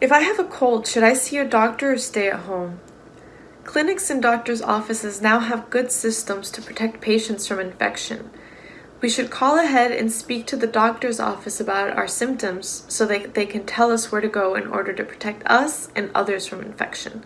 If I have a cold, should I see a doctor or stay at home? Clinics and doctors' offices now have good systems to protect patients from infection. We should call ahead and speak to the doctor's office about our symptoms so that they can tell us where to go in order to protect us and others from infection.